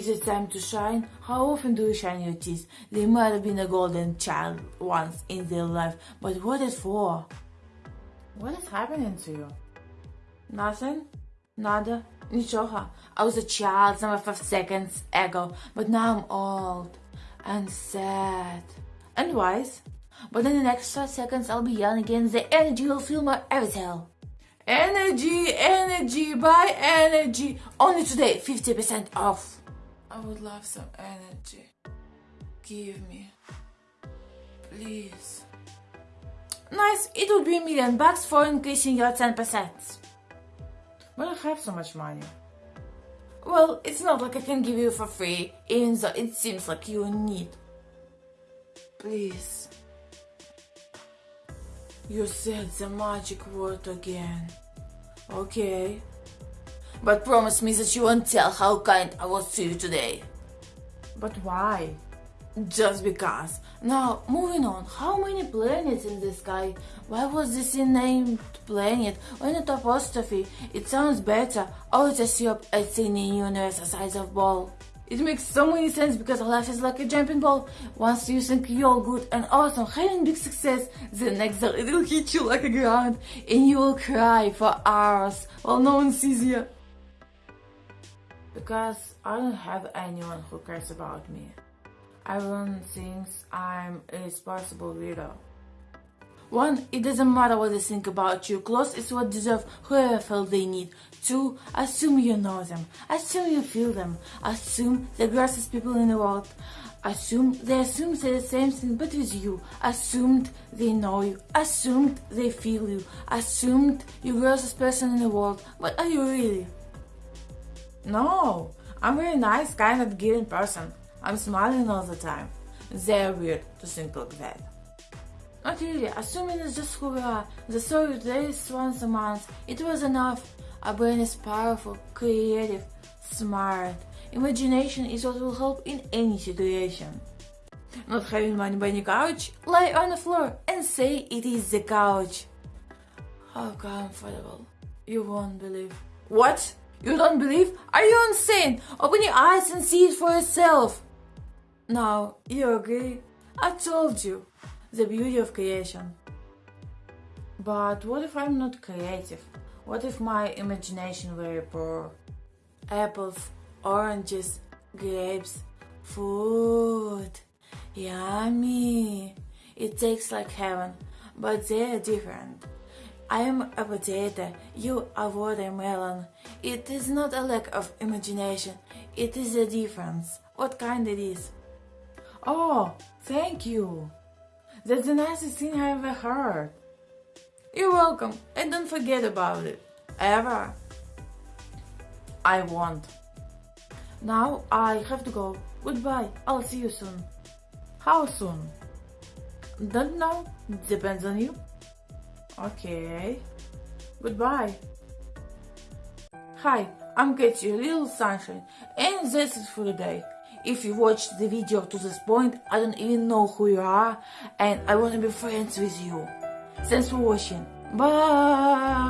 Is it time to shine? How often do you shine your teeth? They might have been a golden child once in their life, but what is for? What is happening to you? Nothing? Nada? Nichoha. I was a child some five seconds ago, but now I'm old and sad and wise. But in the next five seconds, I'll be young again. The energy will fill my avatar. Energy, energy, buy energy. Only today, 50% off. I would love some energy. Give me. Please. Nice, it would be a million bucks for increasing your 10%. But I have so much money. Well, it's not like I can give you for free, even though it seems like you need. Please. You said the magic word again. Okay. But promise me that you won't tell how kind I was to you today. But why? Just because. Now, moving on. How many planets in the sky? Why was this named planet? Why not apostrophe? It sounds better. Oh, it's a soup. It's in the universe the size of ball. It makes so many sense because life is like a jumping ball. Once you think you're good and awesome, having big success, the next day it will hit you like a ground and you will cry for hours while no one sees you. Because I don't have anyone who cares about me. Everyone thinks I'm a responsible widow. One, it doesn't matter what they think about you. Clothes is what deserve whoever felt they need. Two, assume you know them. Assume you feel them. Assume the grossest people in the world. Assume they assume they're the same thing but with you. Assumed they know you. Assumed they feel you. Assumed you're grossest person in the world. But are you really? No, I'm a very nice, kind of giving person. I'm smiling all the time. They're weird to think like that. Not really, assuming it's just who we are. The story days once a month. It was enough. Our brain is powerful, creative, smart. Imagination is what will help in any situation. Not having money by the couch? Lie on the floor and say it is the couch. How comfortable. You won't believe. What? You don't believe? Are you insane? Open your eyes and see it for yourself. Now, you agree? I told you the beauty of creation. But what if I'm not creative? What if my imagination very poor? Apples, oranges, grapes, food. Yummy. It tastes like heaven, but they're different. I am a potato, you a watermelon. It is not a lack of imagination, it is a difference. What kind it is? Oh, thank you. That's the nicest thing I ever heard. You're welcome, and don't forget about it. Ever. I won't. Now I have to go. Goodbye. I'll see you soon. How soon? Don't know. Depends on you. Okay. Goodbye. Hi, I'm Katie, little sunshine, and that's it for today. If you watched the video to this point, I don't even know who you are and I want to be friends with you. Thanks for watching. Bye!